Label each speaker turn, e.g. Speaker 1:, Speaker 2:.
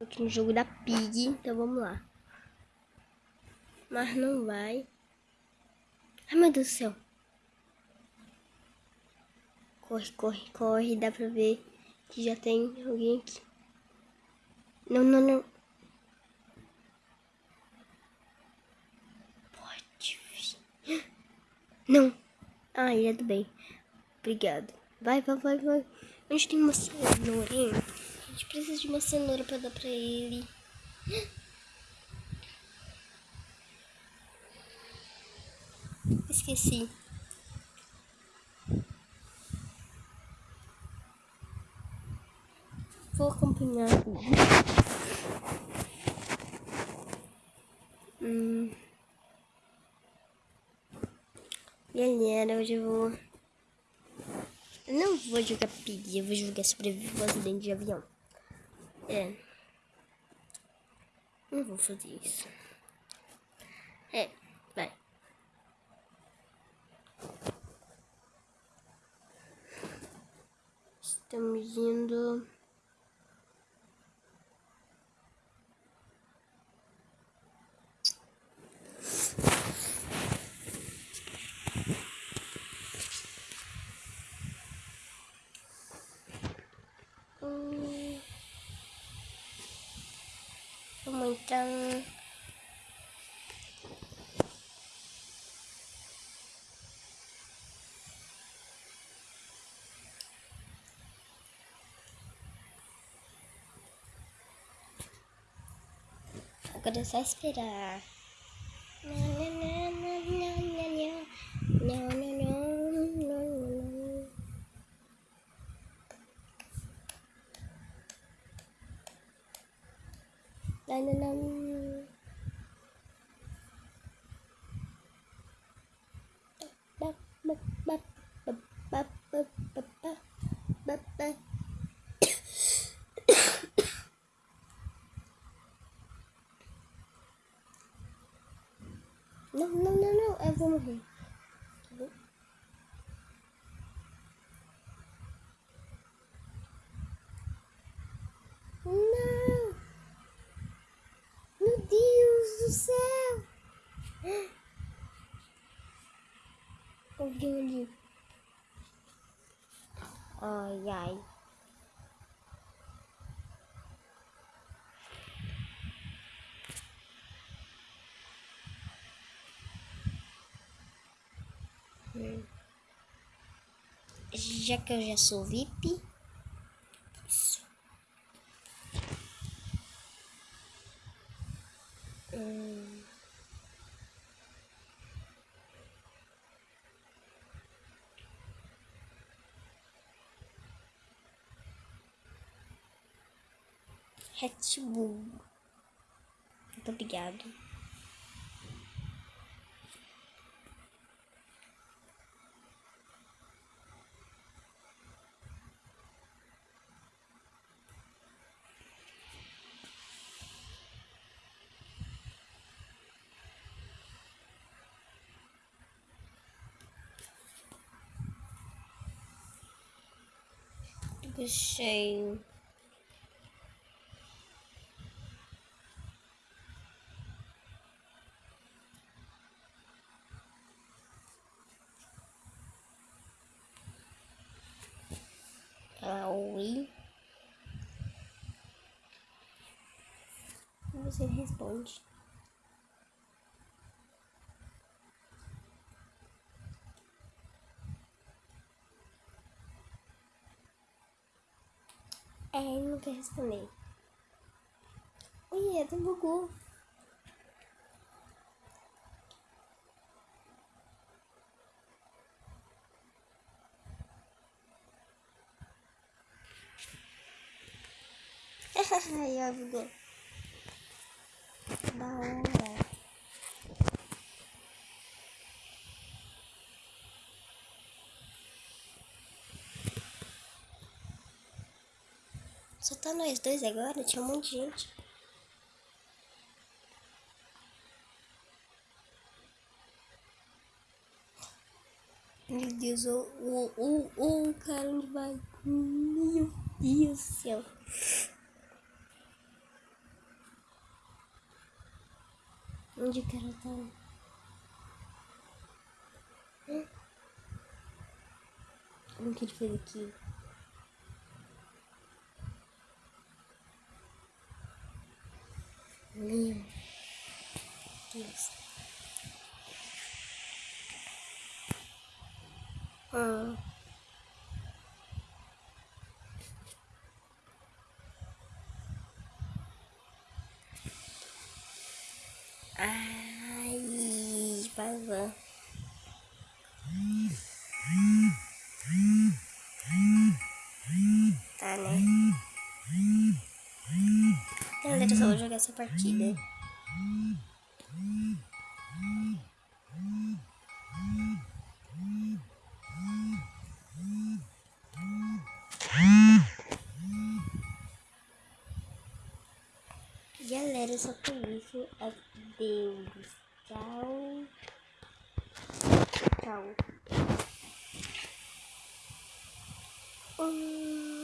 Speaker 1: aqui no jogo da Pig, então vamos lá. Mas não vai. Ai, meu Deus do céu. Corre, corre, corre. Dá pra ver que já tem alguém aqui. Não, não, não. Pode vir. Não. Ah, ele é do bem. Obrigado. Vai, vai, vai, vai. Gente tem uma? A gente precisa de uma cenoura pra dar pra ele. Esqueci. Vou acompanhar. Hum. Galera, hoje eu vou... Eu não vou jogar pig, eu vou jogar sobreviver um acidente de avião. É. Não vou fazer isso. É, vai. Estamos indo... Vamos entrar Agora é só esperar. Não, não, não, não, eu vou morrer. Não! Meu Deus do céu! Alguém ali. Ai, ai. Já que eu já sou VIP. Isso. Hum. Muito obrigado. Shame. Owie. That was in his bunch. É, ele não quer responder. É do Gugu. Ai, ó, Gugu. Da. Só tá nós dois agora, tinha um monte de gente. Meu Deus, o oh, oh, oh, oh, cara, onde vai? Meu Deus do céu. Onde o cara tá? Como que ele fez aqui? Meu Deus. Ah. Ai. Tá, né? Galera, só vou jogar essa partida. Galera, só por isso. Adeus. Tchau. Tchau. Hum.